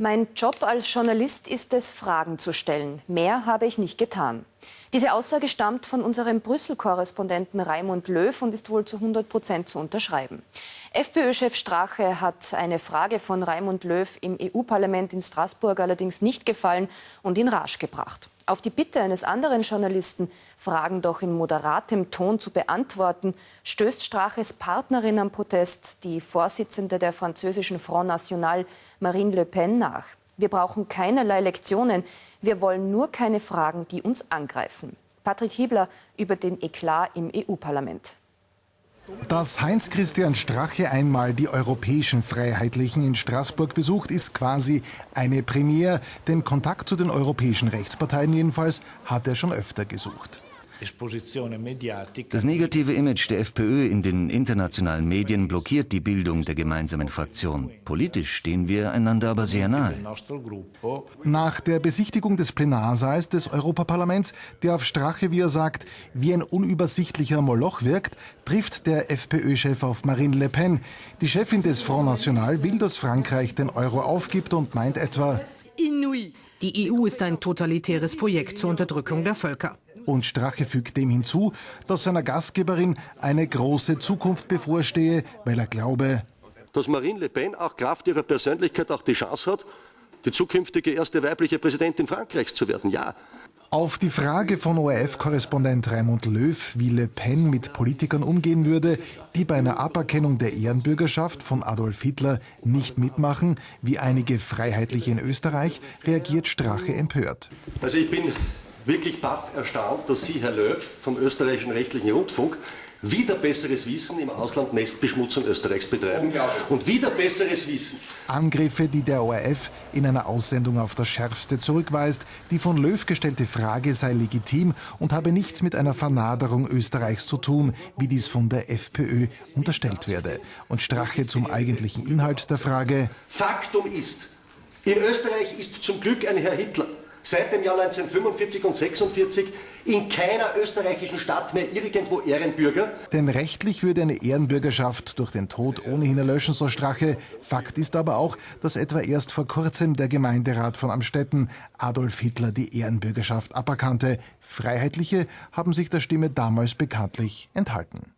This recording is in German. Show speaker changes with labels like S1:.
S1: Mein Job als Journalist ist es, Fragen zu stellen. Mehr habe ich nicht getan. Diese Aussage stammt von unserem Brüssel-Korrespondenten Raimund Löw und ist wohl zu 100 Prozent zu unterschreiben. FPÖ-Chef Strache hat eine Frage von Raimund Löw im EU-Parlament in Straßburg allerdings nicht gefallen und in Rage gebracht. Auf die Bitte eines anderen Journalisten, Fragen doch in moderatem Ton zu beantworten, stößt Straches Partnerin am Protest, die Vorsitzende der französischen Front National, Marine Le Pen, nach. Wir brauchen keinerlei Lektionen. Wir wollen nur keine Fragen, die uns angreifen. Patrick Hiebler über den Eklat im EU-Parlament.
S2: Dass Heinz-Christian Strache einmal die europäischen Freiheitlichen in Straßburg besucht, ist quasi eine Premiere. Den Kontakt zu den europäischen Rechtsparteien jedenfalls hat er schon öfter gesucht.
S3: Das negative Image der FPÖ in den internationalen Medien blockiert die Bildung der gemeinsamen Fraktion. Politisch stehen wir einander aber sehr nahe.
S2: Nach der Besichtigung des Plenarsaals des Europaparlaments, der auf Strache, wie er sagt, wie ein unübersichtlicher Moloch wirkt, trifft der FPÖ-Chef auf Marine Le Pen. Die Chefin des Front National will, dass Frankreich den Euro aufgibt und meint etwa,
S4: die EU ist ein totalitäres Projekt zur Unterdrückung der Völker.
S2: Und Strache fügt dem hinzu, dass seiner Gastgeberin eine große Zukunft bevorstehe, weil er glaube,
S5: dass Marine Le Pen auch Kraft ihrer Persönlichkeit auch die Chance hat, die zukünftige erste weibliche Präsidentin Frankreichs zu werden. Ja.
S2: Auf die Frage von ORF-Korrespondent Raimund Löw, wie Le Pen mit Politikern umgehen würde, die bei einer Aberkennung der Ehrenbürgerschaft von Adolf Hitler nicht mitmachen, wie einige Freiheitliche in Österreich, reagiert Strache empört.
S5: Also ich bin wirklich baff erstaunt, dass Sie, Herr Löw, vom österreichischen rechtlichen Rundfunk, wieder besseres Wissen im Ausland Nestbeschmutzung Österreichs betreiben. Und wieder besseres Wissen.
S2: Angriffe, die der ORF in einer Aussendung auf das Schärfste zurückweist. Die von Löw gestellte Frage sei legitim und habe nichts mit einer Vernaderung Österreichs zu tun, wie dies von der FPÖ unterstellt werde. Und Strache zum eigentlichen Inhalt der Frage.
S5: Faktum ist, in Österreich ist zum Glück ein Herr Hitler seit dem Jahr 1945 und 46 in keiner österreichischen Stadt mehr irgendwo Ehrenbürger.
S2: Denn rechtlich würde eine Ehrenbürgerschaft durch den Tod ohnehin erlöschen, so Strache. Fakt ist aber auch, dass etwa erst vor kurzem der Gemeinderat von Amstetten Adolf Hitler die Ehrenbürgerschaft aberkannte. Freiheitliche haben sich der Stimme damals bekanntlich enthalten.